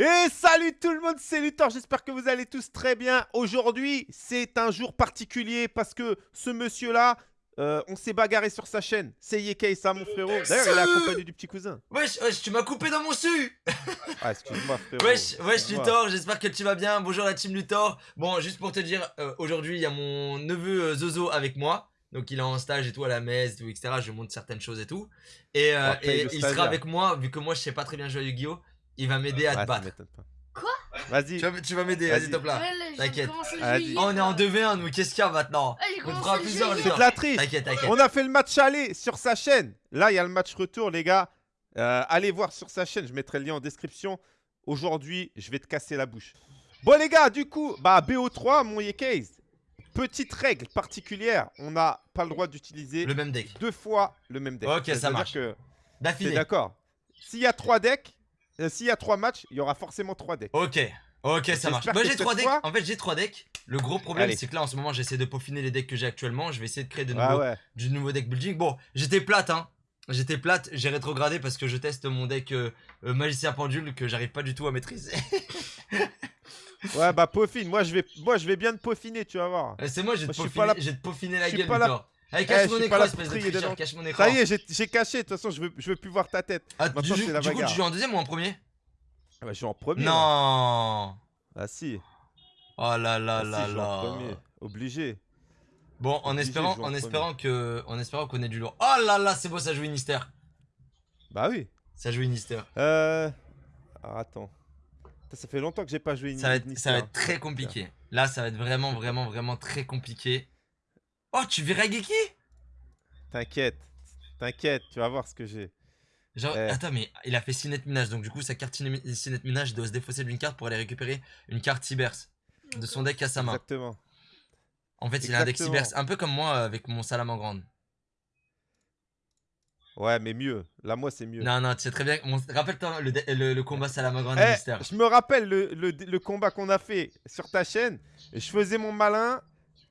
Et salut tout le monde, c'est Luthor, j'espère que vous allez tous très bien. Aujourd'hui, c'est un jour particulier parce que ce monsieur-là, euh, on s'est bagarré sur sa chaîne. C'est Yekei, ça mon frérot. D'ailleurs, il est accompagné du petit cousin. Wesh, wesh, tu m'as coupé dans mon su Ah, excuse-moi frérot. Wesh, wesh. Luthor, j'espère que tu vas bien. Bonjour la team Luthor. Bon, juste pour te dire, euh, aujourd'hui, il y a mon neveu euh, Zozo avec moi. Donc il est en stage et tout à la messe, tout, etc. Je montre certaines choses et tout. Et, euh, Après, et le il sera avec moi, vu que moi je sais pas très bien jouer à Yu-Gi-Oh! Il va m'aider à te ça battre. Quoi Vas-y. Tu vas, tu vas m'aider, Vas-y. top là. T'inquiète. on est en hier. 2v1, nous, qu'est-ce qu'il y a maintenant Ah, On fera plusieurs, C'est de la triche. T'inquiète, t'inquiète. On a fait le match aller sur sa chaîne. Là, il y a le match retour, les gars. Euh, allez voir sur sa chaîne, je mettrai le lien en description. Aujourd'hui, je vais te casser la bouche. Bon, les gars, du coup, bah, BO3, mon Yekais. Petite règle particulière, on n'a pas le droit d'utiliser Le même deck. deux fois le même deck. Ok, ça marche. que T'es D'affilée. d'accord S'il y a trois decks, s'il y a trois matchs, il y aura forcément trois decks. Ok, ok, ça marche. Bah, j'ai cette 3 decks. fois- En fait, j'ai 3 decks. Le gros problème, c'est que là, en ce moment, j'essaie de peaufiner les decks que j'ai actuellement. Je vais essayer de créer de Ah nouveaux, ouais. du nouveau deck building. Bon, j'étais plate, hein. J'étais plate, j'ai rétrogradé parce que je teste mon deck euh, euh, magicien pendule que j'arrive pas du tout à maîtriser. Ouais, bah peaufine. Moi, je vais, moi, je vais bien te peaufiner, tu vas voir. Euh, c'est moi, Moi, te peaufiner, te peaufiner la gueule, Victor. Allez, Eh, cache mon écran, espèce de tricheur, cache mon écran. Ça y est, j'ai- caché. De toute façon, je veux, je veux plus voir ta tête. Ah, Maintenant, du, c'est la du coup, tu joues en deuxième ou en premier? Ah bah, je suis en premier. Non Ah si. Oh là là Ah, là là. premier. Obligé. Bon, en Obligé espérant, en espérant que, en espérant qu'on ait du lourd. Oh là là, c'est beau, ça joue Inister. Bah oui. Ça joue Inister. Euh... Alors, attends. Ça fait longtemps que j'ai pas joué une Ça va, être, Nister, ça va être très compliqué. Là, ça va être vraiment, vraiment, vraiment très compliqué. Oh, tu verras Geki? T'inquiète. T'inquiète, tu vas voir ce que j'ai. Genre, Eh. attends, mais il a fait Cinet Minage, donc du coup, sa carte Cinet Cinet Minage doit se défausser d'une carte pour aller récupérer une carte Cybers de son deck à sa main. Exactement. En fait, il a un deck. Cybers, un peu comme moi avec mon Salamandre. Ouais, mais mieux. Là, moi, c'est mieux. Non, non, tu sais très bien. mon- Rappelle-toi le, dé- le, le combat Salamandre Eh, Mister. je me rappelle le, le- le combat qu'on a fait sur ta chaîne. Je faisais mon malin.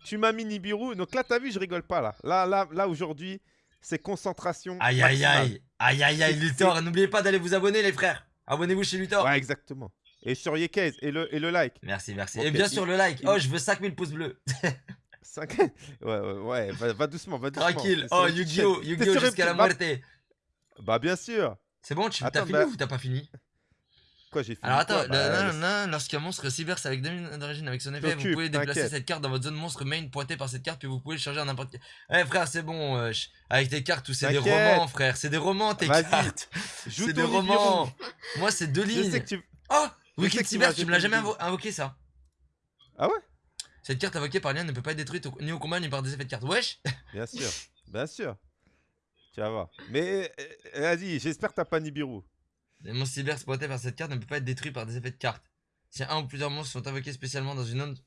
Tu m'as mis Nibiru. Donc là, t'as vu, je rigole pas là. Là, là, là aujourd'hui, c'est concentration. Aïe, aïe, aïe. Aïe, aïe, aïe, Luthor. N'oubliez pas d'aller vous abonner, les frères. Abonnez-vous chez Luthor. Ouais, exactement. Et sur Yekes et le, et le like. Merci, merci. Et bien sûr, le like. Oh, je veux 5000 pouces bleus. 5... ouais, ouais, ouais. Va, va doucement, va doucement. Tranquille. Oh, Yu-Gi-Oh! Yu-Gi-Oh! jusqu'à la muerte. Bah, bien sûr. C'est bon, tu t'as fini bah- ou t'as pas fini? Quoi, j'ai fini Alors attends, Bah, nan, nan, nan, lorsqu'un monstre cybers avec 2000 d'origine avec son effet, vous pouvez déplacer cette carte dans votre zone monstre main pointée par cette carte, puis vous pouvez le changer en n'importe quel. Eh frère, c'est bon, euh, avec tes cartes, tout c'est des romans, frère, c'est des romans tes cartes. Joue C'est des romans. Moi, c'est deux Je lignes. sais que tu... Oh je Wicked Cyber, tu me l'as jamais invo- invoqué ça Ah ouais? Cette carte invoquée par lien ne peut pas être détruite au- ni au combat ni par des effets de carte. Wesh Bien sûr, bien sûr. Tu vas voir. Mais euh, vas-y, j'espère que t'as pas Nibiru. Les monstres cyber pointés par cette carte ne peut pas être détruit par des effets de carte. Si un ou plusieurs monstres sont invoqués spécialement dans une zone.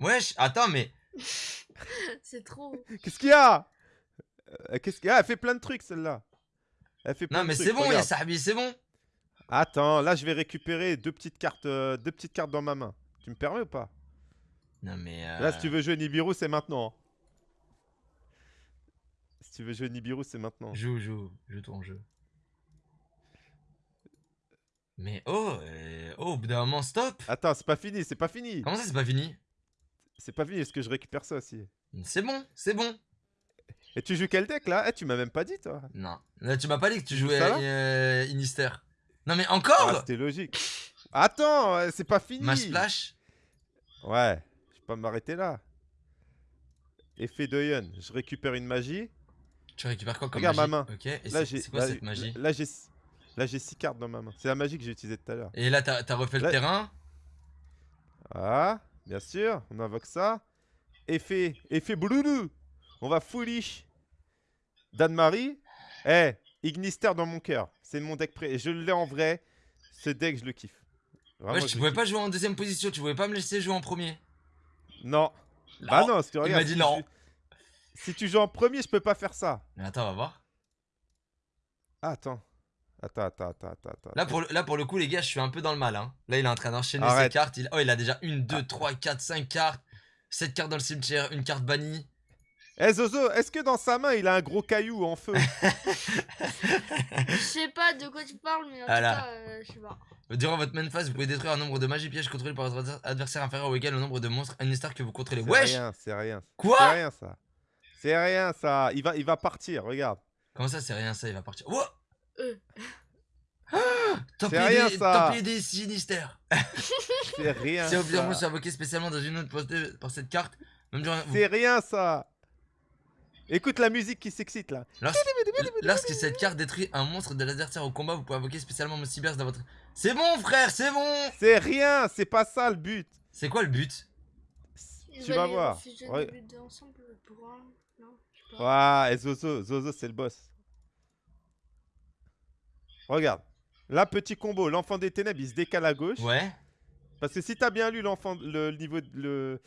Wesh Attends, mais. C'est trop. Qu'est-ce qu'il y a? Euh, Qu'est-ce qu'il y a? Elle fait plein de trucs celle-là. Elle fait plein Non, de mais c'est bon. Yasahabi, c'est bon Attends, là je vais récupérer deux petites cartes, euh, deux petites cartes dans ma main. Tu me permets ou pas? Non, mais. euh, Là, si tu veux jouer Nibiru, c'est maintenant. hein. Si tu veux jouer Nibiru, c'est maintenant. Joue, joue, joue ton jeu. Mais oh, euh, oh, au bout d'un moment, stop Attends, c'est pas fini, c'est pas fini. Comment ça, c'est pas fini? C'est pas fini, est-ce que je récupère ça aussi? C'est bon, c'est bon Et tu joues quel deck là? Eh, tu m'as même pas dit toi. Non. Là, tu m'as pas dit que tu jouais ça, euh, Inister. Non, mais Ah, encore c'était logique. Attends, euh, c'est pas fini. Ma splash? Ouais, je vais pas m'arrêter là. Effet d'Oyen, je récupère une magie. Tu récupères quoi comme Regarde ma magie? main. Ok, et Là, c'est quoi là, cette magie? Là, j'ai là j'ai 6 cartes dans ma main. C'est la magie que j'ai utilisée tout à l'heure. Et là, t'as refait le terrain Ah, bien sûr, on invoque ça. Effet, effet Blounou. On va foolish. Dan-Marie. Eh, Ignister dans mon cœur. C'est mon deck pré. Je l'ai en vrai. Ce deck, je le kiffe. Vraiment, Ouais, je tu pouvais kiffe. pas jouer en deuxième position, tu pouvais pas me laisser jouer en premier. Non. Bah Non. non, si tu il regardes, m'a dit si non. tu- Si tu joues en premier, je peux pas faire ça. Mais attends, on va voir. Ah, attends. Attends, attends, attends, attends. attends. Là pour, le, là, pour le coup, les gars, je suis un peu dans le mal. Hein. Là, il est en train d'enchaîner ses cartes. Il... Oh, il a déjà une, deux, trois, quatre, cinq cartes. 7 cartes dans le cimetière, une carte bannie. Eh Zozo, est-ce que dans sa main, il a un gros caillou en feu? Je sais pas de quoi tu parles, mais en Voilà. tout cas, euh, je sais pas. Durant votre main phase, vous pouvez détruire un nombre de magies pièges contrôlés par votre adversaire inférieur ou égal au nombre de monstres Star que vous contrôlez. C'est Wesh rien, c'est rien. C'est Quoi rien ça. C'est rien ça. Il va, il va partir, regarde. Comment ça, c'est rien ça, il va partir? Euh. Ah C'est rien, des, ça. pis des sinistères. C'est rien. Si un ça. invoqué spécialement dans une autre postée par cette carte, même durant. vous- C'est rien ça. Écoute la musique qui s'excite là. Lorsque, lorsque cette carte détruit un monstre de l'adversaire au combat, vous pouvez invoquer spécialement mon cyber dans votre. C'est bon, frère, c'est bon C'est rien, c'est pas ça le but. C'est quoi le but? Tu vas voir. Ouais. de lutter ensemble pour un. Non, je sais pas. Ouais, et Zozo, Zozo c'est le boss. Regarde. Là, petit combo, l'enfant des ténèbres, il se décale à gauche. Ouais. Parce que si t'as bien lu l'enfant, le, niveau, de- le,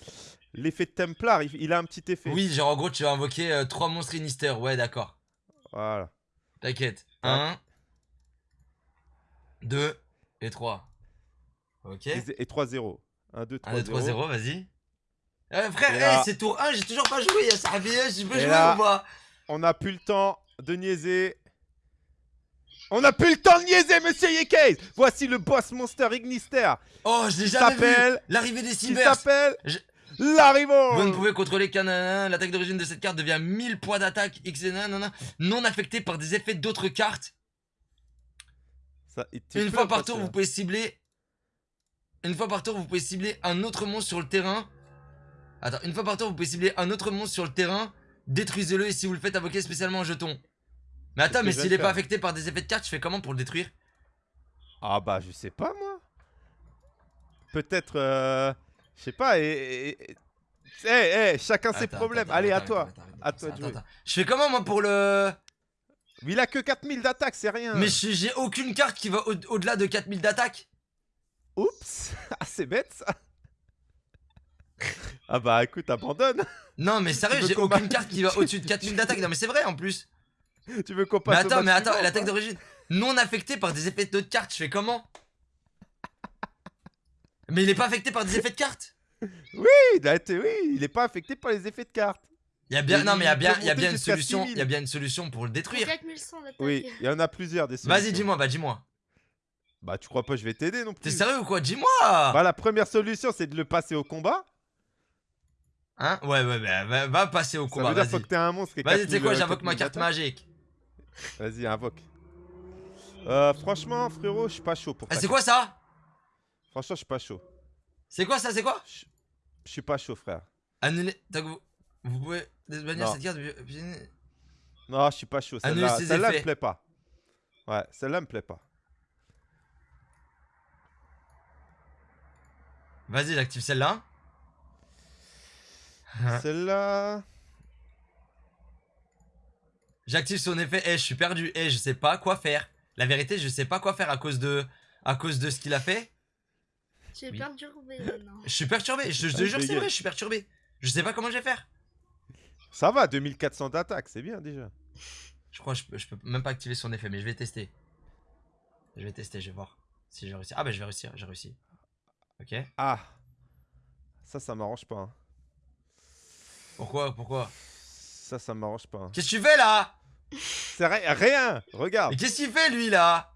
l'effet de Templar, il, il a un petit effet. Oui, genre en gros, tu vas invoquer euh, trois monstres Sinister. Ouais, d'accord. Voilà. T'inquiète. Ouais. 1, 2 et 3. Ok. Et, et 3-0. 1, 2, 3, 1, 2, 3, 0, vas-y. Euh, frère, hey, là- c'est tour 1, j'ai toujours pas joué, ya Sahabi, je peux Et jouer là- ou pas? On n'a plus le temps de niaiser. On n'a plus le temps de niaiser, monsieur Yekes Voici le boss monster Ignister Oh, je l'ai jamais vu L'arrivée des qui cybers s'appelle Je- Larrivo Vous ne pouvez contrôler qu'un. L'attaque d'origine de cette carte devient 1000 points d'attaque X non affecté par des effets d'autres cartes. Ça, il- Une fois par tour, vous pouvez cibler. Une fois par tour, vous pouvez cibler un autre monstre sur le terrain. Attends, une fois par tour, vous pouvez cibler un autre monstre sur le terrain. Détruisez-le et si vous le faites invoquer spécialement un jeton. Mais attends, mais s'il est pas affecté par des effets de cartes, je fais comment pour le détruire? Ah bah, je sais pas, moi. Peut-être, euh, je sais pas, et... et- Eh, eh, chacun ses problèmes. attends, Allez, à toi. À. Je fais comment moi pour le. Mais il a que 4000 d'attaque, c'est rien. Mais j'ai aucune carte qui va au- au-delà de 4000 d'attaque. Oups Ah, c'est bête, ça Ah bah, écoute, abandonne Non, mais sérieux, j'ai aucune carte qui va au-dessus de 4000 d'attaque. Non, mais c'est vrai en plus. Tu veux qu'on Mais passe au attends, mais attends, suivant, l'attaque d'origine non affectée par des effets d'autres cartes, je fais comment? Mais il est pas affecté par des effets de cartes? Oui, oui, il est pas affecté par les effets de cartes. Il y a bien, Mais non mais il y a bien, il y a bien une solution, 6000. il y a bien une solution pour le détruire. 4100 d'attaque. Oui, il y en a plusieurs des Vas-y, solutions. dis-moi, bah dis-moi. Bah, tu crois pas que je vais t'aider non T'es plus sérieux ou quoi? Dis-moi Bah, la première solution, c'est de le passer au combat. Hein? Ouais, ouais, bah, va, va passer au Ça combat, veut dire vas-y. faut que t'aies un monstre. Vas-y, tu sais 4000, quoi, euh, j'invoque ma 4000 carte magique. Vas-y, invoque. Euh, franchement, frérot, je suis pas chaud pour Ah, c'est quoi ça? Franchement, je suis pas chaud. C'est quoi ça C'est quoi? Je suis pas chaud, frère. Annuler. donc vous, pouvez bannir Non. cette carte. depuis- Non, je suis pas chaud. Celle-là, celle-là me plaît pas. Ouais, celle-là me plaît pas. Vas-y, j'active celle-là. Celle-là. J'active son effet. Eh, je suis perdu. Eh, je sais pas quoi faire. La vérité, je sais pas quoi faire à cause de, à cause de ce qu'il a fait. Tu es Oui. perturbé maintenant. Je suis perturbé. Je, je te Ah, jure, c'est vrai, je suis perturbé. Je sais pas comment je vais faire. Ça va, 2400 d'attaque, c'est bien déjà. Je crois que je peux, je peux même pas activer son effet, mais je vais tester. Je vais tester, je vais voir si j'ai réussi. Ah bah je vais réussir, j'ai réussi. Ok. Ah. Ça, ça m'arrange pas. hein. Pourquoi, pourquoi? Ça, ça m'arrange pas. hein. Qu'est-ce que tu fais là? C'est ri- rien. Regarde. Mais qu'est-ce qu'il fait lui là?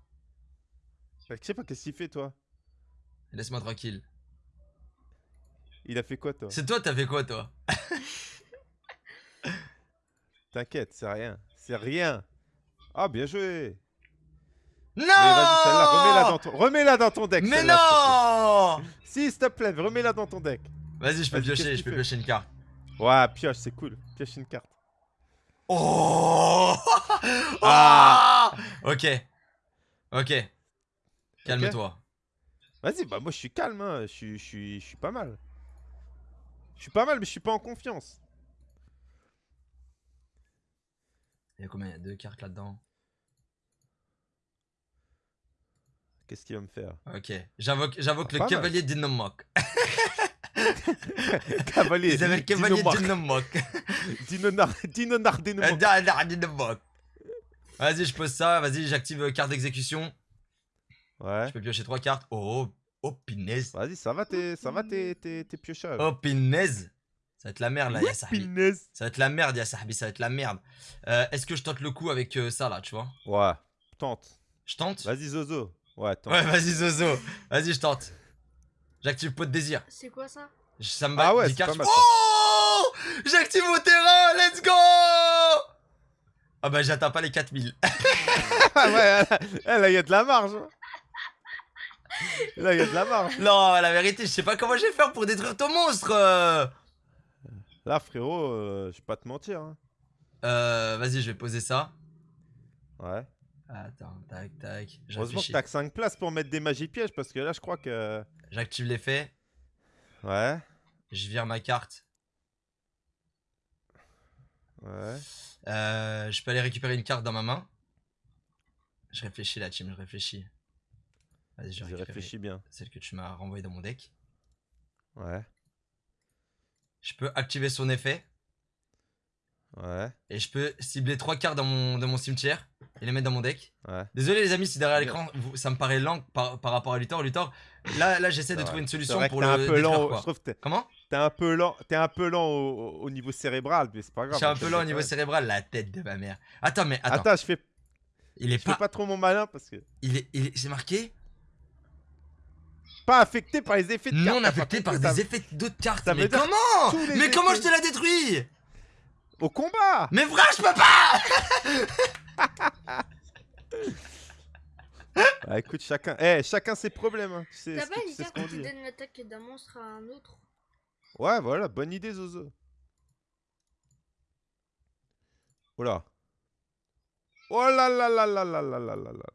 Je sais pas qu'est-ce qu'il fait, toi? Laisse-moi tranquille. Il a fait quoi, toi? C'est toi, t'as fait quoi toi? T'inquiète, c'est rien. C'est rien. Ah, bien joué. Non remets-la dans ton, dans ton deck. Mais non. Si, s'il te plaît, remets-la dans ton deck. Vas-y, je peux piocher, je peux piocher une carte. Ouais, pioche, c'est cool. Pioche une carte. Oh Ah. Ok. Ok. Calme-toi. Vas-y, bah moi je suis calme, hein. je, suis, je, suis, je suis pas mal. Je suis pas mal, mais je suis pas en confiance. Il y a combien? Il y a deux cartes là-dedans. Qu'est-ce qu'il va me faire? Ok. J'invoque, Ah, le cavalier d'Innomok. S'appelle cavalier Dinomark. d'Innomok. Dinonar, Dinonar, Dinomark. Euh, da- da- d'Innomok. Vas-y, je pose ça. Vas-y, j'active euh, carte d'exécution. Ouais. Je peux piocher trois cartes. Oh, oh, pinaise. Vas-y, ça va tes, ça va tes, tes, piochages. Oh, pinaise. Ça va être la merde là, ya Sahbi. Pinesse. Ça va être la merde, ya Sahbi, ça va être la merde. Euh, Est-ce que je tente le coup avec euh, ça là, tu vois? Ouais, tente. Je tente? Vas-y, Zozo. Ouais, tente. Ouais, vas-y, Zozo. Vas-y, je tente. J'active pot de désir. C'est quoi ça? Je- Ça me Ah bat ouais, des c'est cartes. pas mal, Oh J'active mon terrain, let's go Ah bah j'atteins pas les 4000. Ah ouais, là, là, il y a de la marge. Là, il y a de la marge. non, la vérité, je sais pas comment je vais faire pour détruire ton monstre. euh. Là, frérot, euh, je vais pas te mentir. hein. Euh, vas-y, je vais poser ça. Ouais. Attends, tac, tac. Je Heureusement que t'as que 5 places pour mettre des magies pièges parce que là, je crois que. J'active l'effet. Ouais. Je vire ma carte. Ouais. Euh, je peux aller récupérer une carte dans ma main. Je réfléchis la team, je réfléchis. Vas-y, je réfléchis bien. Celle que tu m'as renvoyée dans mon deck. Ouais. Je peux activer son effet. Ouais. Et je peux cibler trois cartes dans mon, dans mon cimetière et les mettre dans mon deck. Ouais. Désolé les amis si derrière l'écran ça me paraît lent par, par rapport à Luthor. Luthor, là, là j'essaie de C'est trouver vrai. une solution vrai que pour le un peu détruire, lent. quoi. Je trouve que t'es- Comment? t'es un peu lent. T'es un peu lent au, au niveau cérébral, mais c'est pas grave. Je suis un peu lent au niveau cérébral, la tête de ma mère. Attends mais attends, Attends, je fais, il est je fais pas, pas trop mon malin parce que. il est, il est- c'est marqué? Pas affecté par les effets de non carte, t'as affecté pas par des effets d'autres cartes. Mais comment? Mais comment je te la détruis? Au combat Mais frère je peux pas Bah écoute, chacun, eh, chacun ses problèmes. Hein. Tu sais, T'as ce pas que- tu une sais ce carte qu'on qui dit. donne l'attaque d'un monstre à un autre Ouais, voilà, bonne idée, Zozo. Oula. Oh là là là là là là là là là.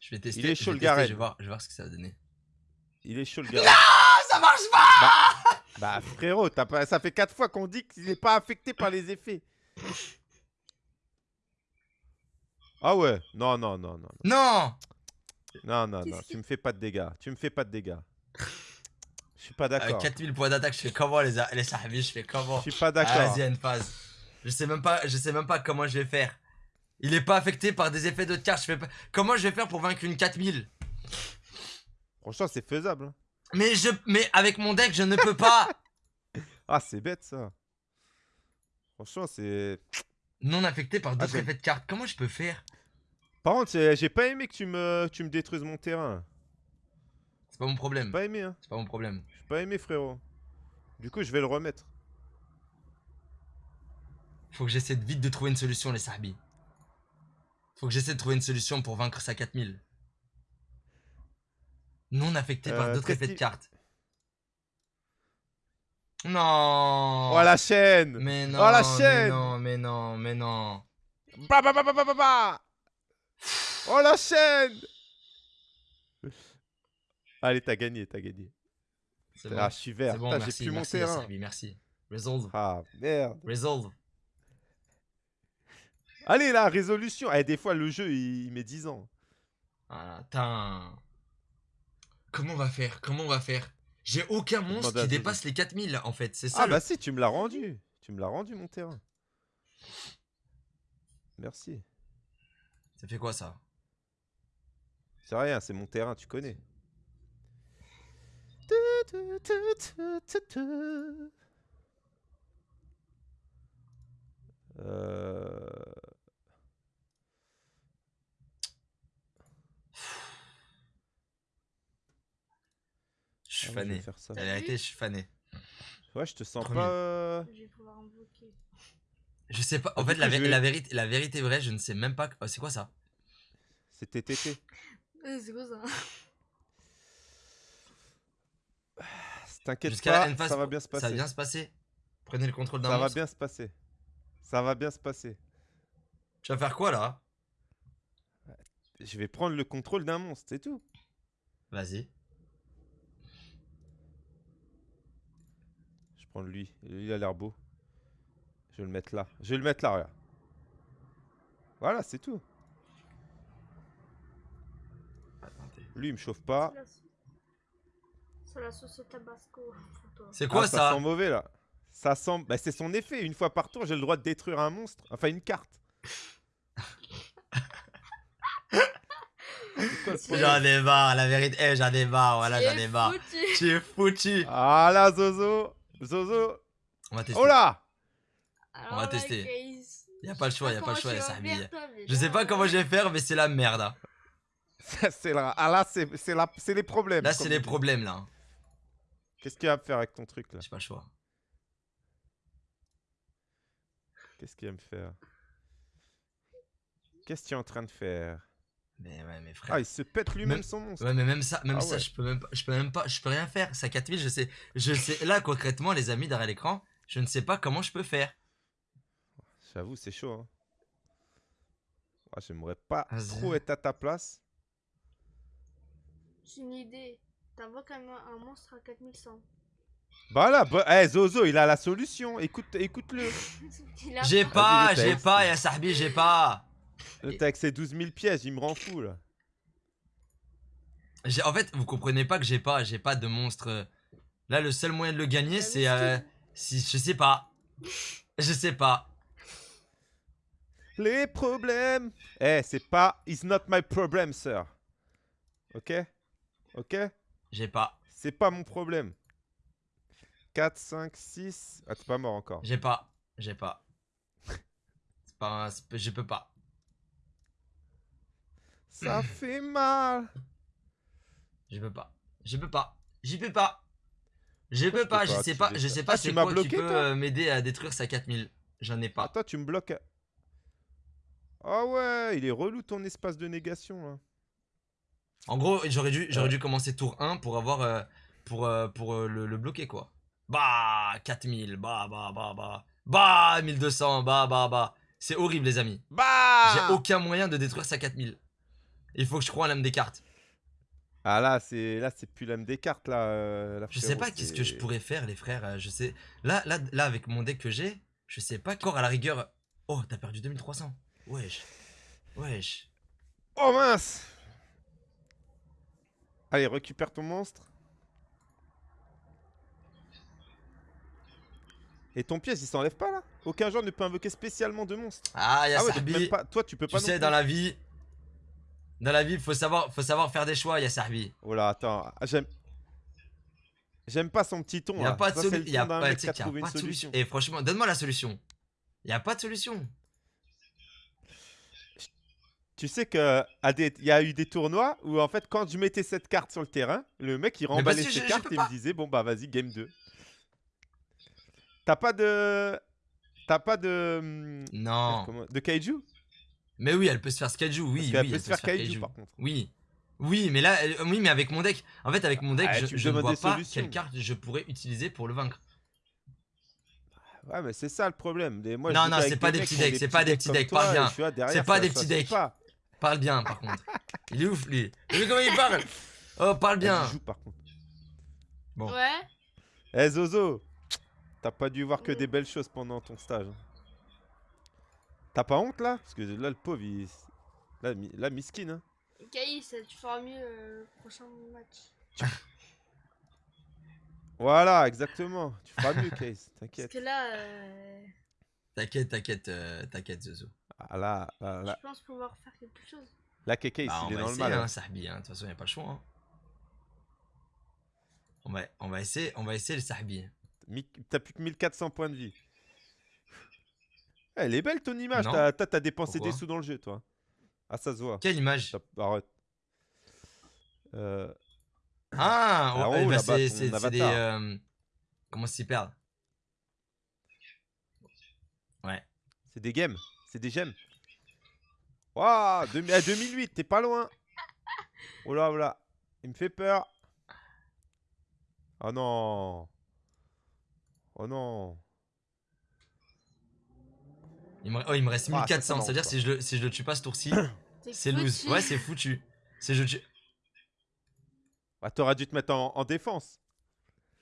Je vais tester. Il est je chaud, vais le tester, Garen. Je vais voir, je vais voir ce que ça va donner. Il est chaud le gars. Ah ça marche pas bah frérot, t'as pas... ça fait 4 fois qu'on dit qu'il est pas affecté par les effets. Ah ouais, non, non, non, non. Non Non, non, non, tu me fais pas de dégâts. Tu me fais pas de dégâts. Je suis pas d'accord. 4000 points d'attaque, je fais comment les, les sahbis Je fais comment? Je suis pas Ah, d'accord. Vas-y, une phase. Je sais même pas, je sais même pas comment je vais faire. Il est pas affecté par des effets d'autres cartes. Je fais pas... Comment je vais faire pour vaincre une 4000 Franchement, c'est faisable. Mais je, mais avec mon deck, je ne peux pas. Ah, c'est bête ça. Franchement, c'est. non affecté par d'autres j'aime. effets de cartes. Comment je peux faire? Par contre, j'ai j'ai pas aimé que tu me, tu me détruises mon terrain. C'est pas mon J'ai problème. pas aimé, hein. C'est pas mon problème. J'ai pas aimé, frérot. Du coup, je vais le remettre. Faut que j'essaie vite de trouver une solution, les sahbis. Faut que j'essaie de trouver une solution pour vaincre sa 4000. Non affecté par Euh, d'autres effets de cartes. Non. Oh la chaîne Mais non. Oh, la mais chaîne non, mais non, mais non. Bah, bah, bah. Oh la chaîne Allez, t'as gagné, t'as gagné. C'est Ah, bon. je suis vert. Bon, Putain, j'ai merci, plus mon merci, terrain. Yassarbi, merci. Resolve, Ah, merde. resolve. Allez, la résolution. Eh, des fois, le jeu, il, il met 10 ans. Ah, Attends. Comment on va faire? Comment on va faire? J'ai aucun monstre qui dépasse les 4000 en fait, c'est ça Ah, le- bah si, tu me l'as rendu. Tu me l'as rendu, mon terrain. Merci. Ça fait quoi ça? C'est rien, c'est mon terrain, tu connais. Euh... suis fané. faire ça. La vérité, je suis fané. Ouais, je te sens Premier. pas. Je vais pouvoir invoquer. Je sais pas, en fait, la, vais- la vérité, la vérité vraie, je ne sais même pas. oh, c'est quoi ça? C'est TTT. Euh, C'est quoi ça? T'inquiète Jusqu'à la pas, ça va bien se Ça passer. va bien se passer Prenez le contrôle d'un Ça va monstre. bien se passer. Ça va bien se passer. Tu vas faire quoi là? Je vais prendre le contrôle d'un monstre, c'est tout. Vas-y. Je prends lui. Lui, il a l'air beau. Je vais le mettre là. Je vais le mettre là, regarde. Voilà, c'est tout. Attendez. Lui, il me chauffe pas. C'est la sauce- tabasco quoi Ah, ça, sent mauvais là. Ça sent. Bah, c'est son effet. Une fois par tour, j'ai le droit de détruire un monstre. Enfin, une carte. J'en ai marre, la vérité. Eh, j'en ai marre, voilà, j'en ai marre. Tu es foutu. Ah là, Zozo. Zozo. On va tester. Oh là Alors On va tester. Y a pas le choix, y a pas le choix, tu y a vas Sahbi. faire, toi, mais Je sais pas comment euh, je vais faire, mais c'est la merde. hein. C'est là, ah là, c'est c'est la- c'est les problèmes. Là, c'est les dit. problèmes, là. Qu'est-ce qu'il va me faire avec ton truc là? J'ai pas le choix. Qu'est-ce qu'il va me faire? Qu'est-ce que tu es en train de faire? Mais ouais, mais frère. Ah, il se pète lui-même Même- son monstre. Ouais, mais même ça, même Ah ça, ouais. je peux même pas, je peux même pas, je peux rien faire. Ça 4000, je sais, je sais. Là, concrètement, les amis derrière l'écran, je ne sais pas comment je peux faire. J'avoue, c'est chaud. Hein. Ah, J'aimerais pas trop être à ta place. J'ai une idée. Quand même un monstre à 4100. Bah là, bah, eh, Zozo, il a la solution. Écoute, écoute-le. J'ai pas- j'ai pas, ya Sahbi, j'ai pas. Le avec ses 12 000 pièges, il me rend fou là. En fait, vous comprenez pas que j'ai pas, j'ai pas de monstre. Là, le seul moyen de le gagner, La c'est, euh, si, je sais pas, je sais pas. Les problèmes. Eh, c'est pas. It's not my problem, sir. Ok? Ok? J'ai pas, C'est pas mon problème. 4, 5, 6. Ah, t'es pas mort encore. j'ai pas, j'ai pas. C'est pas, un- c'est- je peux pas. Ça fait mal. Je peux pas. Je peux pas. J'y peux pas. Je peux pas, je sais pas, je sais pas tu c'est quoi qui peut euh, m'aider à détruire sa 4000. J'en ai Ah, pas. toi, tu me bloques. Ah ouais, il est relou ton espace de négation là. En gros, j'aurais dû, j'aurais Ouais. dû commencer tour 1 pour avoir euh, pour, euh, pour euh, le, le bloquer quoi. Bah 4000, bah bah bah bah. Bah 1200, bah bah bah. C'est horrible les amis. Bah J'ai aucun moyen de détruire sa 4000. Il faut que je croie à l'âme des cartes. Ah là, c'est là, c'est plus l'âme des cartes là. euh, Je sais pas qu'est-ce que je pourrais faire les frères, euh, je sais. Là là là avec mon deck que j'ai, je sais pas encore à la rigueur. Oh, t'as perdu 2300. Wesh. Wesh. Oh mince Allez, récupère ton monstre. Et ton piège, il s'enlève pas là? Aucun joueur ne peut invoquer spécialement de monstre. Ah, y'a Ah ouais. Toi, tu peux Tu pas. non sais, dans la vie, dans la vie, faut savoir, faut savoir faire des choix. Il y a Sarbi. Oh là, attends. ah, J'aime. J'aime pas son petit ton. Il y a pas de Il y a pas, mec qui a pas de solution. solution. Et franchement, donne-moi la solution. Il y a pas de solution. Tu sais que il y a eu des tournois où en fait quand je mettais cette carte sur le terrain, le mec il remballait ses cartes et pas. me disait bon bah vas-y game 2. T'as pas de t'as pas de hum, Non. de kaiju? Mais oui, elle peut se faire Skaju. Oui, Parce oui, qu'elle elle peut se faire kaiju par contre. Oui. Oui, mais là, oui, mais avec mon deck. En fait, avec mon deck, Ah, je, ne vois pas quelle carte je pourrais utiliser pour le vaincre. Ouais mais c'est ça le problème. Des- moi, je Non, non, c'est pas des petits decks, c'est pas des petits decks, parle bien. C'est pas des petits decks. Parle bien, par contre. Il est ouf, lui. Vu comment il parle? Oh, parle bien. Joue, par contre. Bon. Ouais. Eh Zozo, t'as pas dû voir que des belles choses pendant ton stage. T'as pas honte là? Parce que là le pauvre il... Là, mi- là miskin hein. Gaïs, tu feras mieux euh, le prochain match. Voilà, exactement. Tu feras mieux, Case. Parce T'inquiète. que là, euh, T'inquiète, t'inquiète, euh, t'inquiète, Zozo. Ah, là, là, là, je pense pouvoir faire quelque chose. là, Case, Bah, on il est va dans le essayer, mal. hein, hein. Sahbi. hein. De toute façon, y a pas le choix. hein. On va, on va essayer, on va essayer le Sahbi. Mi- T'as plus que 1400 points de vie. Elle est belle ton image. T'as dépensé Pourquoi des sous dans le jeu, toi. Ah, ça se voit. Quelle image Arrête. Euh, Ah, Ah, oh, haut, ben, là-bas, c'est des. euh, comment s'y perdre Ouais. c'est des games. C'est des gemmes. Waouh, 2000 ah, 2008, t'es pas loin. Oh là, oh là. Il me fait peur. Oh non. Oh non. Il me, oh, il me reste Ah, ça, 1400. ça C'est-à-dire, si je, le, si je le tue pas ce tour-ci, C'est loose. foutu. Ouais, c'est foutu. Si je, tue- Ah, t'aurais dû te mettre en, en défense.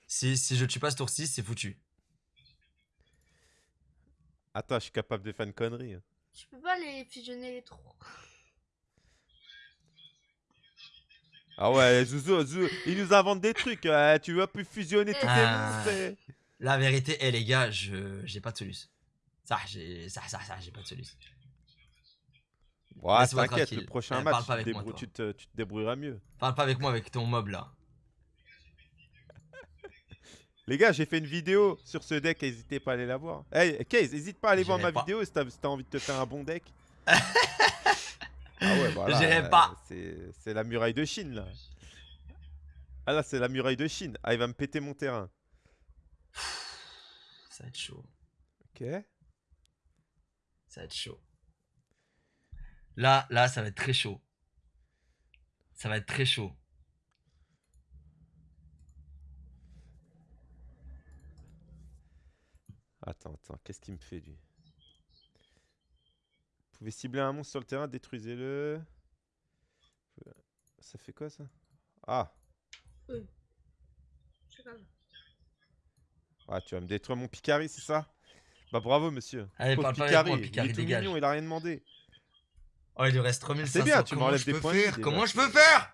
si, si je tue pas ce tour-ci, c'est foutu. Attends, je suis capable de faire une connerie. hein. Tu peux pas les fusionner les trois. Ah ouais, Zouzou, Zouzou, il nous invente des trucs. euh, tu vas plus fusionner tous tes Ah. monstres. et- La vérité, eh les gars, je j'ai pas de soluce. Ça, j'ai pas de soluce. Ouais, t'inquiète, le prochain match, tu, te avec moi, débrou- toi. tu te, tu te débrouilleras mieux. Parle pas avec moi avec ton mob là. Les gars, j'ai fait une vidéo sur ce deck, n'hésitez pas à aller la voir. Hey, Case, n'hésite pas à aller voir ma pas. vidéo si t'as si envie de te faire un bon deck. ah ouais, voilà. J'irai euh, pas. C'est c'est la muraille de Chine, là. Ah là, c'est la muraille de Chine. Ah, il va me péter mon terrain. Ça va être chaud. Ok. Ça va être chaud. Là, là, ça va être très chaud. Ça va être très chaud. Attends, attends, qu'est-ce qu'il me fait, lui? Vous pouvez cibler un monstre sur le terrain, détruisez-le. Ça fait quoi, ça? Ah ça. Ah, tu vas me détruire mon Picari, c'est ça? Bah bravo, monsieur. Allez, Pauvre parle pas avec Picari, moi, il est tout dégage. mignon, il a rien demandé. Oh, il lui reste 3500. C'est bien, tu m'enlèves des points de vie, faire. Comment je peux faire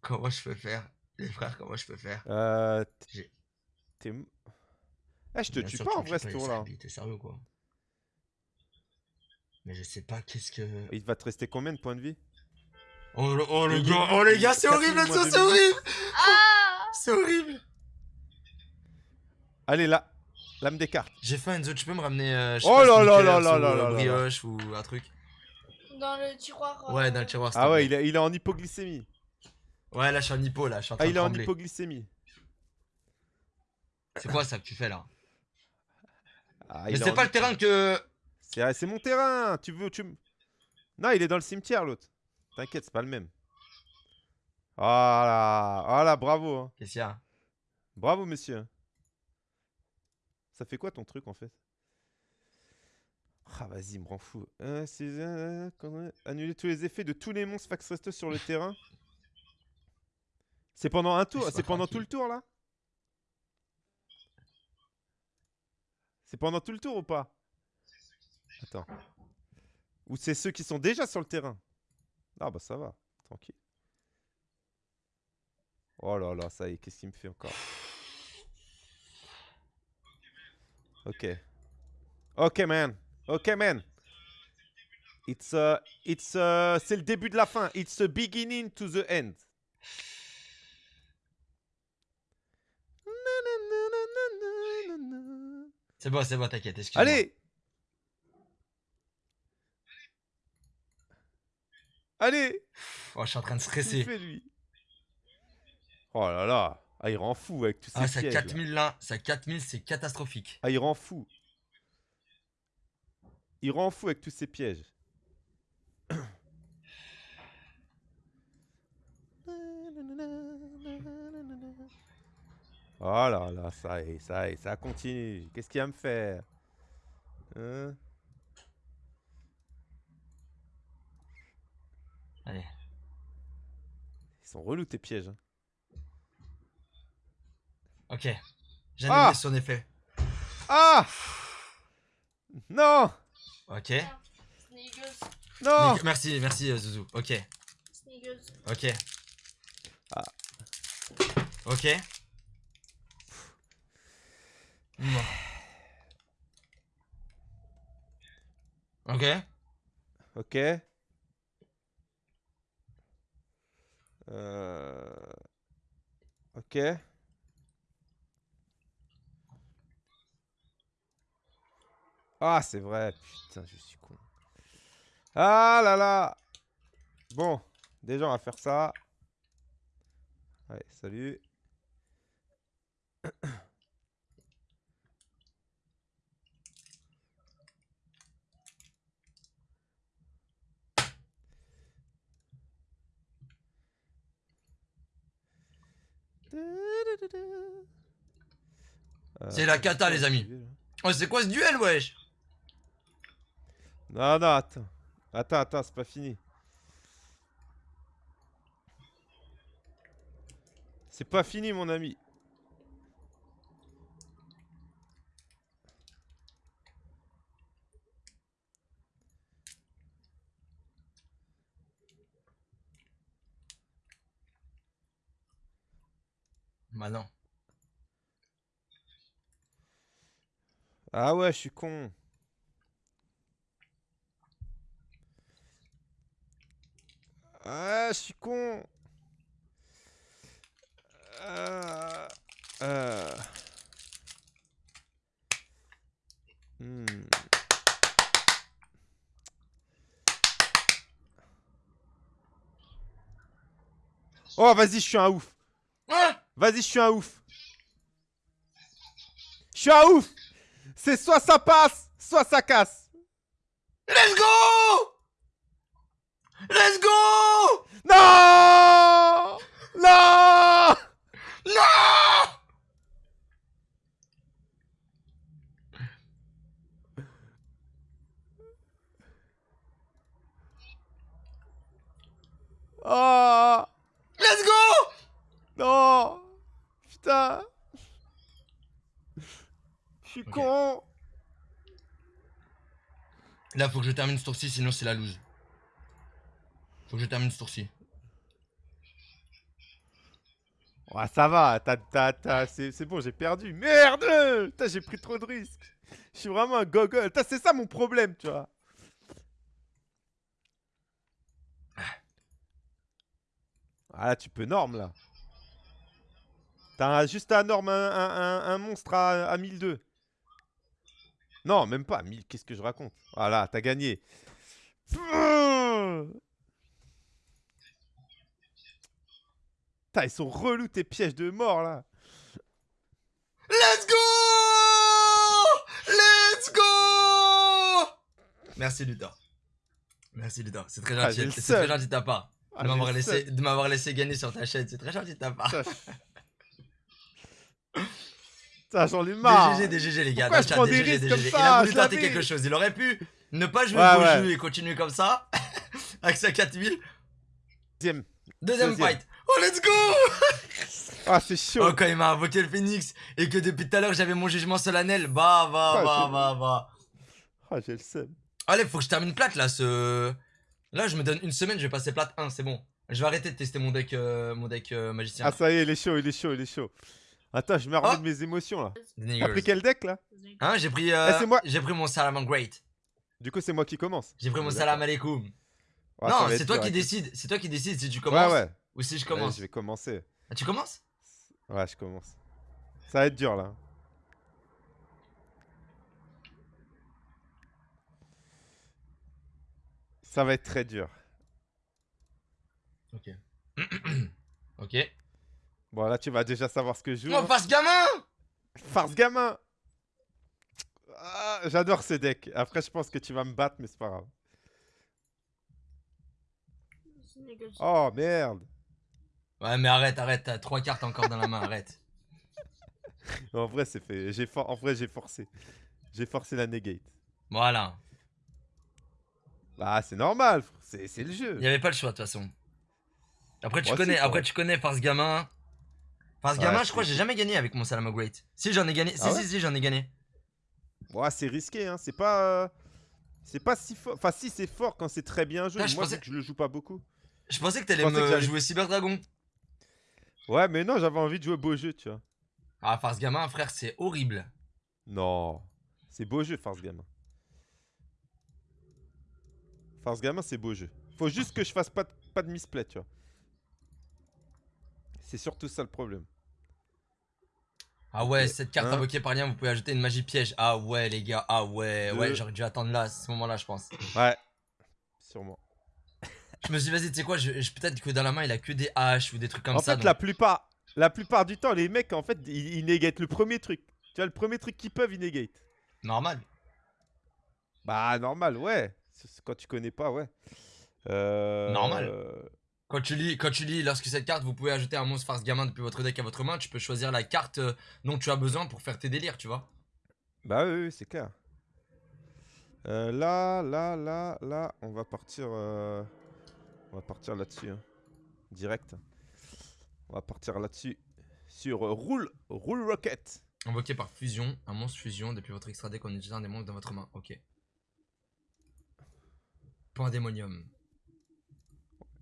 Comment je peux faire Les frères, comment je peux faire Euh... T'es... m- Eh, je te tue pas en vrai me ce tour-là. T'es sérieux quoi Mais je sais pas qu'est-ce que. Il va te rester combien de points de vie Oh, le- oh gars, oh les gars, c'est il- horrible c'est horrible Ah C'est horrible Allez, là Lame des cartes. J'ai faim Enzo, tu peux me ramener euh, je sais Oh pas, là là là là ou, là euh, là là. brioche ou un truc Dans le tiroir. Ouais, euh, dans le tiroir Ah ouais, il est, il est en hypoglycémie. Ouais, là je suis en hypo, là je suis en train Ah, de il est en hypoglycémie. C'est quoi ça que tu fais là? Ah, Mais il est c'est en pas le terrain que. C'est c'est mon terrain. Tu veux, tu Non, il est dans le cimetière l'autre. T'inquiète, c'est pas le même. Voilà, voilà, bravo. hein. Qu'est-ce qu'il y a? Bravo, monsieur. Ça fait quoi ton truc en fait? Ah, vas-y, me rend fou. Euh, euh, quand- Annuler tous les effets de tous les monstres fax restos sur le terrain. C'est pendant un tour, c'est pendant tout le tour là? C'est pendant tout le tour ou pas? Attends. Ou c'est ceux qui sont déjà sur le terrain? Ah bah ça va, tranquille. Oh là là, ça y est, qu'est-ce qu'il me fait encore? Ok. Ok, man. Ok, man. It's uh, it's uh, c'est le début de la fin. It's the beginning to the end. C'est bon, c'est bon, t'inquiète, excuse-moi. Allez Allez Oh, je suis en train de stresser. fait, lui? Oh là là Ah, il rend fou avec tous ces Ah, ça pièges. là. 4000 là, ça 4000, c'est catastrophique. Ah, il rend fou. Il rend fou avec tous ces pièges. Oh là là, ça y est, ça y est, ça continue. Qu'est-ce qu'il va me faire? Hein? Allez. Ils sont relous tes pièges. hein. Ok. J'annule Ah son effet. Ah Non Ok. Non Merci, merci euh, Zouzou. Ok, ok. Ah. Ok. Bon. Ok. Ok. Euh... Ok. Ah, c'est vrai. Putain, je suis con. Ah là là. Bon, déjà, on va faire ça. Allez, salut. Euh, C'est la cata, les amis. duel, là Oh, c'est quoi ce duel, wesh? Non, non, attends. Attends, attends, c'est pas fini. C'est pas fini, mon ami. Bah non. Ah ouais, je suis con. Ah, je suis con. Ah, ah. Hmm. Oh, vas-y, je suis un ouf. Hein vas-y, je suis un ouf. Je suis un ouf. C'est soit ça passe, soit ça casse. Faut que je termine ce tour-ci, sinon c'est la loose. Faut que je termine ce tour-ci. Ouais, ça va, c'est bon, j'ai perdu. Merde j'ai pris trop de risques. Je suis vraiment un gogol. C'est ça mon problème, tu vois. Ah là, tu peux norme, là. T'as juste à norme un, un- un- un monstre à, à 1002. Non, même pas. 1000, qu'est-ce que je raconte? Voilà, t'as gagné. Putain, ils sont relous tes pièges de mort, là. Let's go Let's go Merci Luthor. Merci Luthor, c'est très Ah, gentil. c'est très gentil de ta part. Ah, de m'avoir laissé, seum. de m'avoir laissé gagner sur ta chaîne, c'est très gentil de ta part. Putain, je- Putain, j'en ai marre. Des GG, des GG les gars. Pourquoi je prends des des GG, des comme GG. ça, Il a voulu tenter quelque chose. Il aurait pu ne pas jouer Ouais, au ouais. jeu et continuer comme ça. avec sa 4000. Deuxième. Deuxième, Deuxième. fight. Oh, let's go Ah, c'est chaud. Oh, quand il m'a invoqué le phoenix et que depuis tout à l'heure j'avais mon jugement solennel. Bah, bah, Ah, bah, bah, bah. Ah, j'ai le seum. Allez, faut que je termine plate là. Ce... Là, je me donne une semaine, je vais passer plate 1, c'est bon. Je vais arrêter de tester mon deck, euh, mon deck euh, magicien. Ah, ça y est, il est chaud, il est chaud, il est chaud. Attends, je me remets Oh. de mes émotions, là. T'as pris quel deck, là? Hein, j'ai pris, euh, Eh, c'est moi. j'ai pris mon salam great. Du coup, c'est moi qui commence. J'ai pris mon salam alaikum. Ah, non, c'est toi dur, qui décides. C'est toi qui décides si tu commences ouais. ou si je commence. je vais commencer. Ah, tu commences? Ouais, je commence. Ça va être dur, là. Ça va être très dur. Ok. ok. Bon, là, tu vas déjà savoir ce que je joue. Non, hein. passe gamin Farce gamin Ah, J'adore ce deck. Après, je pense que tu vas me battre, mais c'est pas grave. Oh, merde Ouais, mais arrête, arrête, t'as trois cartes encore dans la main, arrête. En vrai, c'est fait. J'ai for- En vrai, j'ai forcé. J'ai forcé la negate. Voilà. Bah, c'est normal. C'est c'est le jeu. Il y avait pas le choix de toute façon. Après tu connais, c'est après tu connais Farce gamin. Farce Ouais, gamin, je crois que j'ai jamais gagné avec mon Salama Great. Si j'en ai gagné, si Ah ouais si si j'en ai gagné. Ouais, c'est risqué, hein. C'est pas. euh, C'est pas si fort. Enfin, si, c'est fort quand c'est très bien joué. Je Moi, pensais- que je le joue pas beaucoup. Je pensais que t'allais que me jouer Cyber Dragon. Ouais, mais non, j'avais envie de jouer beau jeu, tu vois. Ah Farce gamin, frère, c'est horrible. Non. C'est beau jeu, Farce Gamin. Farce Gamin, c'est beau jeu. Faut juste que je fasse pas de, pas de misplay, tu vois. C'est surtout ça le problème. Ah ouais, cette carte invoquée par lien, vous pouvez ajouter une magie piège. Ah ouais les gars, ah ouais, ouais, j'aurais dû attendre là, à ce moment-là, je pense. Ouais. Sûrement. Je me suis dit, vas-y, tu sais quoi, je, je- peut-être que dans la main il a que des haches ou des trucs comme en ça. fait, donc- la plupart, la plupart du temps, les mecs, en fait, ils, ils négatent le premier truc. Tu vois, le premier truc qu'ils peuvent, ils négatent. Normal. Bah, normal, ouais. Quand tu connais pas, ouais. Euh, Normal. euh, Quand tu lis, quand tu lis, lorsque cette carte, vous pouvez ajouter un monstre farce gamin depuis votre deck à votre main, tu peux choisir la carte euh, dont tu as besoin pour faire tes délires, tu vois. Bah oui, oui, c'est clair. Euh, là, là, là, là, on va partir. euh, On va partir là-dessus. hein. Direct. On va partir là-dessus. Sur euh, Roule, Roule Rocket. Invoqué par fusion, un monstre fusion depuis votre extra deck en utilisant des monstres dans votre main. Ok. Point démonium.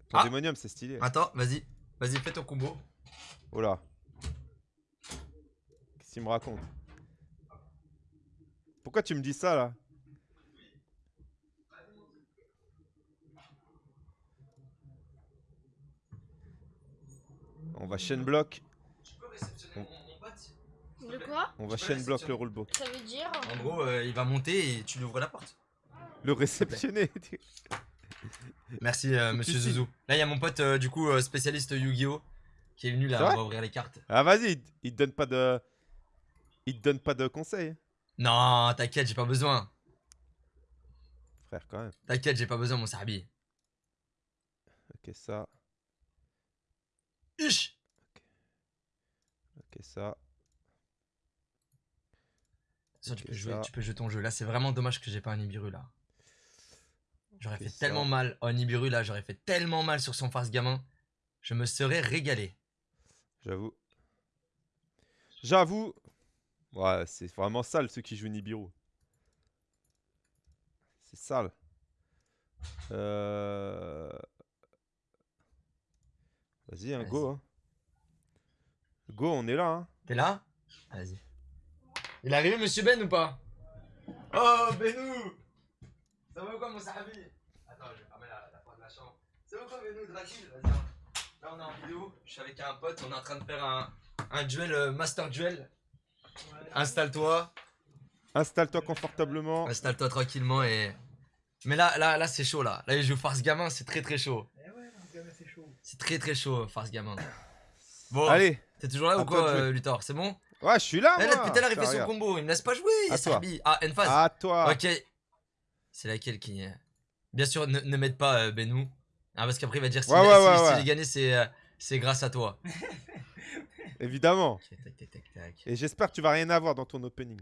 Ton Ah. démonium, c'est stylé. Attends, vas-y. Vas-y, fais ton combo. Oh là. Qu'est-ce qu'il me raconte? Pourquoi tu me dis ça là? On va chain block. De quoi? On va block réceptionner. le rulebook. Ça veut dire En gros, euh, il va monter et tu lui ouvres la porte. Le réceptionner. Merci, euh, monsieur. Zouzou. Là, il y a mon pote, euh, du coup, euh, spécialiste Yu-Gi-Oh! qui est venu là, on va ouvrir les cartes. Ah, vas-y, il- il te donne pas de. Il te donne pas de conseils, Non, t'inquiète, j'ai pas besoin. frère, quand même. T'inquiète, j'ai pas besoin, mon Sahabi. Ok, ça. Huch Ok, ça. Tu peux jouer, ça. tu peux jouer ton jeu. Là, c'est vraiment dommage que j'ai pas un Nibiru là. J'aurais fait ça. tellement mal. Oh, Nibiru là, j'aurais fait tellement mal sur son farce gamin. Je me serais régalé. J'avoue. J'avoue. Ouais, c'est vraiment sale ceux qui jouent Nibiru. C'est sale. Euh... Vas-y, hein, go. hein. Go, on est là. Hein. T'es là? Vas-y. Il est arrivé, monsieur Ben ou pas? Oh, Benou Ça va ou quoi, mon Sahabi Attends, je vais fermer la, la porte de la chambre. Ça va ou quoi, Benou Tranquille, vas-y. hein. Là, on est en vidéo. Je suis avec un pote. On est en train de faire un, un duel, euh, Master Duel. Installe-toi. Installe-toi confortablement. Installe-toi tranquillement et. Mais là, là, là, c'est chaud là. Là, il joue Farce Gamin, c'est très très chaud. C'est très très chaud, Farce Gamin. Bon, Allez. t'es toujours là ou toi quoi, euh, Luthor? C'est bon? Ouais, je suis là, Eh, moi. là, Depuis tout à l'heure, il fait son combo. Il me laisse pas jouer. À toi. Yasabi. Ah, Enfaz. À toi. Ok. C'est laquelle qui. est- Bien sûr, ne, ne m'aide pas, euh, Benou. Ah, parce qu'après, il va dire si, Ouais, si- ouais, si ouais, j'ai gagné, c'est euh, grâce à toi. Évidemment. Ok, tac, tac, tac, tac. Et j'espère que tu vas rien avoir dans ton opening.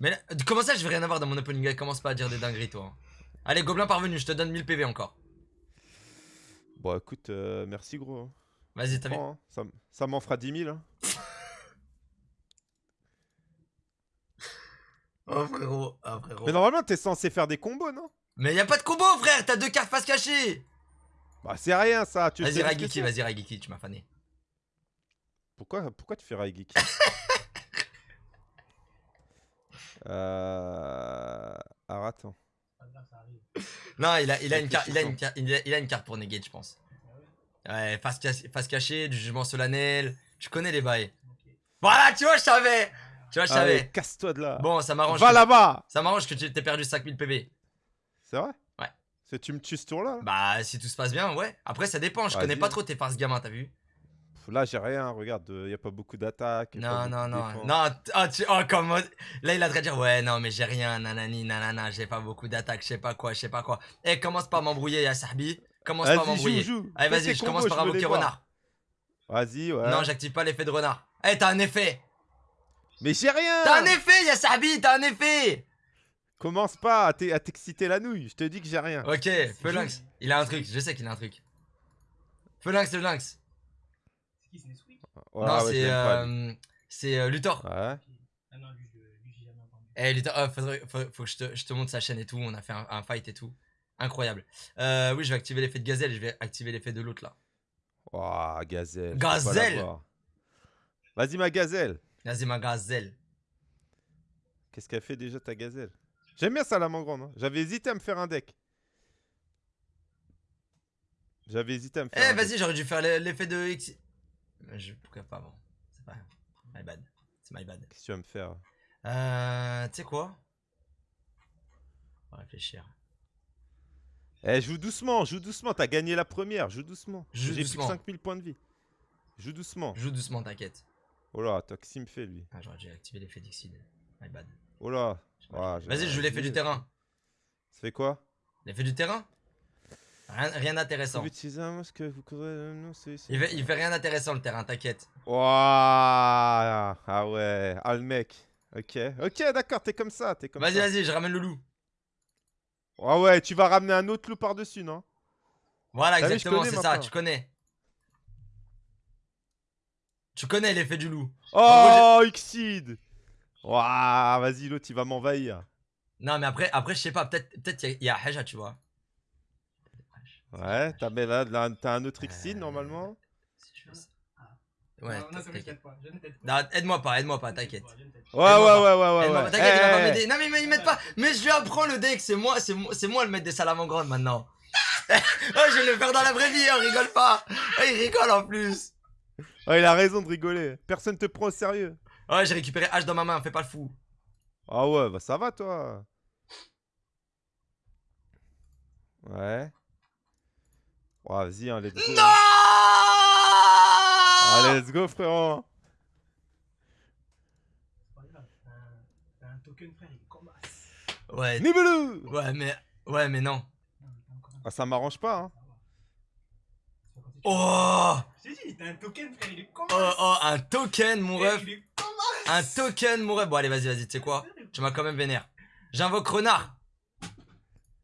Mais là, comment ça, je vais rien avoir dans mon opening? Guide Commence pas à dire des dingueries, toi. Allez, Gobelin parvenu, je te donne 1000 PV encore. Bon, écoute, euh, merci gros. hein. Vas-y, t'as vu hein. Ça, ça m'en fera 10 000. hein. Oh, frérot. Oh, frérot. Mais normalement, t'es censé faire des combos, non? Mais y a pas de combo, frère. T'as deux cartes face cachée. Bah, c'est rien ça. Tu Vas-y, c'est vas-y, Ragiki, tu m'as fané. Pourquoi, pourquoi tu fais Raigeki Euh... Alors attends. Non, il a, il a une carte, il a une carte, il a, il a une carte pour negate, je pense. Ouais, face, face cachée, du jugement solennel. Tu connais les bails. Voilà, tu vois, je savais. Tu vois, je Allez, savais. casse-toi de là. Bon, ça m'arrange. Va que- là-bas Ça m'arrange que tu t'aies perdu 5000 PV. C'est vrai? Ouais. C'est tu me tues ce tour-là là? Bah, si tout se passe bien, ouais. Après, ça dépend. Je connais pas trop tes farces gamins, t'as vu? Là, j'ai rien. Regarde, il y a pas beaucoup d'attaques. Non, non, non. Non, oh, tu... oh, comme. Là, il a de dire Ouais, non, mais j'ai rien, nanani, nanana, j'ai pas beaucoup d'attaques, je sais pas quoi, je sais pas quoi. Eh, commence pas à m'embrouiller, ya Sahbi. Commence pas à m'embrouiller. Allez, vas-y, tes je commence par invoquer renard. Vas-y, ouais. Non, j'active pas l'effet de renard. Eh, t'as un effet Mais j'ai rien T'as un effet, ya Sahbi, t'as un effet Commence pas à t'e- à t'exciter la nouille. Je te dis que j'ai rien. Ok, Phalanx, il a un truc, je sais qu'il a un truc. Phalanx, le lynx. Non, ouais, je c'est. pas, lui. euh, C'est euh, Luthor. Ouais. Eh, Luthor, oh, faudrait- faut, faut que je te, je te montre sa chaîne et tout. On a fait un, un fight et tout. Incroyable. Euh, oui, je vais activer l'effet de gazelle. Je vais activer l'effet de l'autre là. Ouah, gazelle. Gazelle. Vas-y, ma gazelle. Vas-y, ma gazelle. Qu'est-ce qu'elle fait déjà ta gazelle? J'aime bien Salamandre. Hein. J'avais hésité à me faire un deck. J'avais hésité à me faire Eh, un deck. vas-y, j'aurais dû faire l'e- l'effet de X. Je, pourquoi pas, bon. C'est pas. My bad. C'est my bad. Qu'est-ce que tu vas me faire? Euh. Tu sais quoi? On va réfléchir. Eh, joue doucement, joue doucement. T'as gagné la première, joue doucement. Joue J'ai plus doucement. que 5000 points de vie. Joue doucement. Joue doucement, t'inquiète. Oh là, me fait lui Ah, j'aurais dû activer l'effet d'Exceed. My bad. Oh là. J'ai- Vas-y, je joue l'effet du terrain. Ça fait quoi? L'effet du terrain? Rien, rien d'intéressant. Ici. Il fait, il fait rien d'intéressant le terrain, t'inquiète. Ouah Ah ouais, ah le mec. Ok, ok, d'accord, t'es comme ça, t'es comme Vas-y, vas-y, je ramène le loup. Ah ouais, tu vas ramener un autre loup par-dessus, non? Voilà, Ah exactement, c'est ça, tu connais. Tu connais l'effet du loup. Oh, Xid Ouah, vas-y, l'autre, il va m'envahir. Non, mais après, après je sais pas, peut-être peut-être il y, a- il y a Haja, tu vois. Ouais, t'as mais là, là, t'as un autre Xid, Euh, normalement. Si je fais ça. Ouais, aide-moi pas, aide-moi pas, t'inquiète. Ouais, ouais, ouais, ouais, ouais. Ouais. T'inquiète, il va pas Eh, m'aider. Non, mais mais il m'aide pas. Mais je lui apprends le deck, c'est moi, c'est moi, c'est moi le maître des salamandres maintenant. oh, je vais le faire dans la vraie vie, on rigole pas. Il rigole en plus. Oh, il a raison de rigoler. Personne te prend au sérieux. Ouais, j'ai récupéré H dans ma main, fais pas le fou. Ah ouais, bah ça va, toi. Ouais. Oh, vas-y, hein, let's go. Non Ah, let's go, frérot. C'est pas grave, t'as un- token, frère, il as. Ouais, Nibelou ouais, mais, ouais, mais non. Ah, ça m'arrange pas, hein. ça va. C'est pas quand tu- Oh dit, t'as un token, frère, il est comme Oh, oh, un token, mon ref. Il est comme Un token, mon ref. Bon, allez, vas-y, vas-y, tu sais quoi? Tu m'as quand même vénère. J'invoque renard.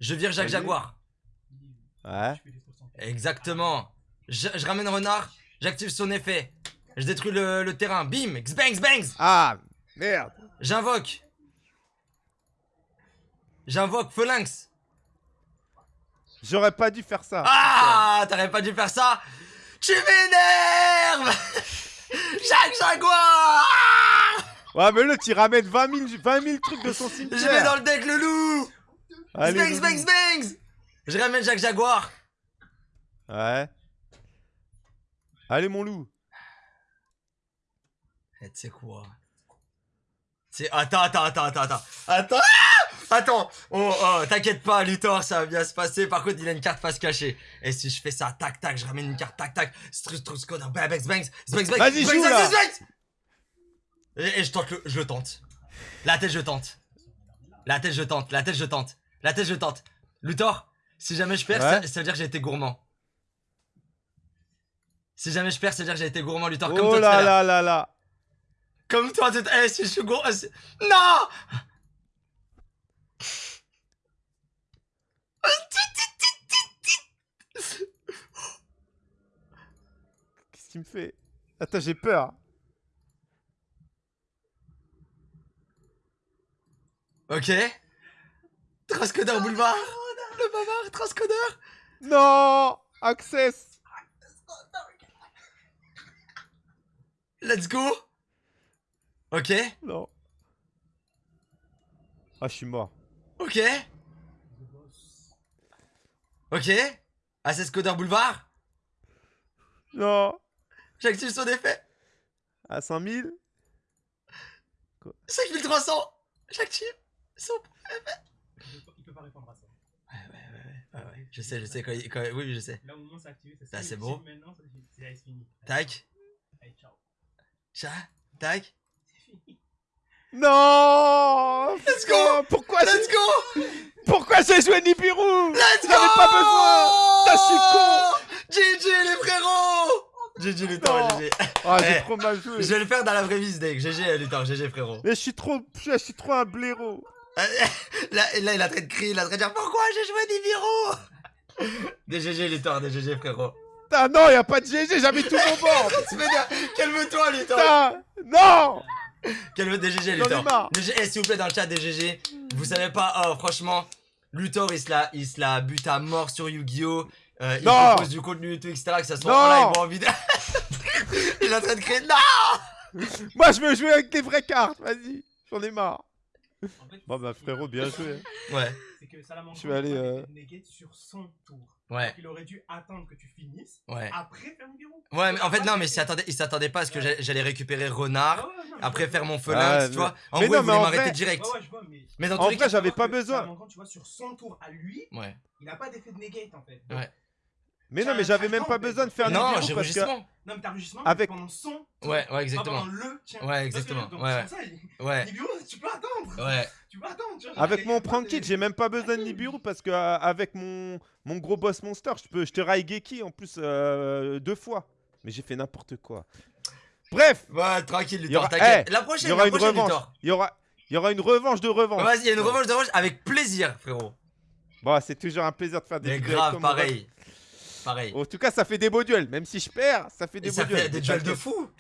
Je vire Jacques. Jaguar. Ouais. Je fais des 60. Exactement. Je, je ramène renard. J'active son effet. Je détruis le, le terrain. Bim Xbangs bangs Ah, merde. J'invoque. J'invoque Phalanx. J'aurais pas dû faire ça. Ah T'aurais pas dû faire ça Tu m'énerves Jacques Jaguar Ouais, mais là, tu ramènes 20 000, 20 000 trucs de son Je cimetière. mets dans le deck le loup Allez, Bangs, vas-y. bangs, bangs Je ramène Jacques Jaguar. Ouais. Allez, mon loup. Eh, tu sais quoi? Attends, attends, attends, attends, attends. Attends Ah Attends Oh, oh, t'inquiète pas, Luthor, ça va bien se passer. Par contre, il a une carte face cachée. Et si je fais ça, tac, tac, je ramène une carte, tac, tac. Strus, strus, code, bangs, bangs, bangs, bangs, bangs, Vas-y, joue, là. Et, et je tente le... Je le tente. La tête, je tente. La tête, je tente. La tête, je tente. La tête, je tente. Luthor, si jamais je perds, Ouais. ça, ça veut dire que j'ai été gourmand. Si jamais je perds, ça veut dire que j'ai été gourmand, Luthor, comme toi Oh là là là là. Comme toi, tu eh, si je suis c'est- Non Qu'est-ce qu'il me fait? Attends, j'ai peur. Ok. Transcodeur boulevard. Le bavard, transcodeur. Non Access Let's go. Ok. Non. Ah, je suis mort. Ok. Ok. Access codeur boulevard? Non J'active son effet. À 100 000 5300. J'active son. Il peut Il peut pas répondre à ça. Ouais, ouais, ouais, ouais, ouais, ouais. Je sais, je sais. Quand, il- quand- oui, je sais. Là, au moment où c'est activé, c'est c'est si Maintenant, c'est c'est- c'est fini. Tac. Allez, ciao. Chat. Tac. C'est fini. Non Let's go Pourquoi Let's go. Pourquoi j'ai joué Nibiru Let's go J'avais pas besoin je suis con GG les frérots GG Luthor, Non. GG. Ah, j'ai Eh, trop mal joué. Je vais le faire dans la vraie vie deck. GG Luthor, GG frérot. Mais je suis trop... Je suis trop un blaireau. Là, là, il est en train de crier, il est en train de dire pourquoi j'ai joué Nibiru Des GG Luthor, des GG frérot. Putain, non, y a pas de GG, j'avais tout mon bord. Calme-toi Luthor Putain, non Calme des GG J'en ai Luthor. marre. Des G- eh, s'il vous plaît dans le chat des GG. Vous savez pas, oh franchement, Luthor il se la, il se la bute à mort sur Yu-Gi-Oh! Euh, il propose du contenu et tout, etc. Que ça soit en live ou en vidéo. il est en train de crier non Moi, je veux jouer avec des vraies cartes, vas-y. J'en ai marre. En fait, Bon, bah, frérot, bien joué. Ouais, c'est que Salamanca Je vais aller, euh, sur son tour. ouais, Il aurait dû attendre que tu finisses ouais. après faire Nibiru. Ouais, mais en fait, non, mais il s'attendait, il s'attendait pas à ce que j'allais j'allais récupérer Renard. Ah ouais, non, mais Après faire vois. mon Ouais, tu vois. En mais gros, non, il voulait mais en m'arrêter direct. Ouais, ouais, je vois, mais. Mais dans En vrai, cas. j'avais pas besoin. Tu vois, sur son tour à lui, Ouais. il a pas d'effet de negate en fait. Ouais. Mais non, mais j'avais même pas besoin de faire Non, Nibiru j'ai parce que... Non, mais t'as Avec- pendant son. Ouais, ouais, pas exactement. pendant le tien. Ouais, que, exactement. donc, Ouais, ça, il- Ouais, Nibiru, tu peux attendre. ouais. Tu peux attendre. tu vois, Avec mon prank kit, j'ai même pas besoin de Nibiru parce que euh, avec mon, mon gros boss monster, je peux je te Raigeki en plus euh, deux fois. Mais j'ai fait n'importe quoi. Bref, Ouais, tranquille, Il y aura- Luthor, t'inquiète. Eh, La il prochaine, y aura la une prochaine, revanche. Luthor. Il y aura, il y aura une revanche de revanche. Vas-y, il y a une revanche de revanche avec plaisir, frérot. Bon, c'est toujours un plaisir de faire des Mais vidéos avec grave, pareil. Pareil. En tout cas, ça fait des beaux duels. Même si je perds, ça fait des Et beaux ça duels. fait des duels de fou.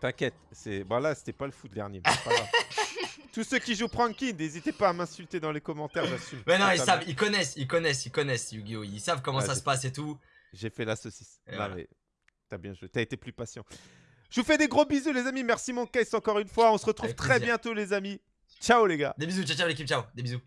T'inquiète, c'est bon là, c'était pas le dernier. c'est pas grave. Tous ceux qui jouent Pranky, n'hésitez pas à m'insulter dans les commentaires, j'assume. Mais non, ils savent, ils connaissent, ils connaissent, ils connaissent Yu-Gi-Oh! Ils savent comment Ouais, ça se passe et tout. J'ai fait la saucisse. Non, voilà. t'as bien joué. T'as été plus patient. Je vous fais des gros bisous, les amis. Merci, mon case, encore une fois. On se retrouve Avec très plaisir. bientôt, les amis. Ciao, les gars. Des bisous, ciao ciao l'équipe, ciao. Des bisous.